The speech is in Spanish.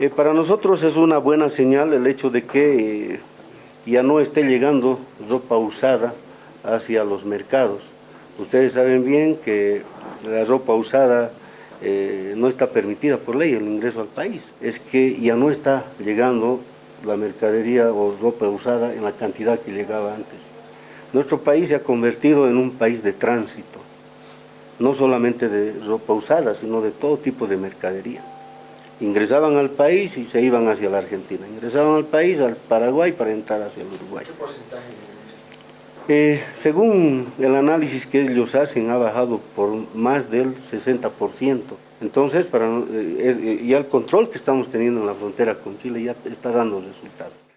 Eh, para nosotros es una buena señal el hecho de que eh, ya no esté llegando ropa usada hacia los mercados. Ustedes saben bien que la ropa usada eh, no está permitida por ley el ingreso al país. Es que ya no está llegando la mercadería o ropa usada en la cantidad que llegaba antes. Nuestro país se ha convertido en un país de tránsito, no solamente de ropa usada, sino de todo tipo de mercadería. Ingresaban al país y se iban hacia la Argentina, ingresaban al país, al Paraguay, para entrar hacia el Uruguay. ¿Qué porcentaje eh, según el análisis que ellos hacen, ha bajado por más del 60%. Entonces, para, eh, eh, ya el control que estamos teniendo en la frontera con Chile ya está dando resultados.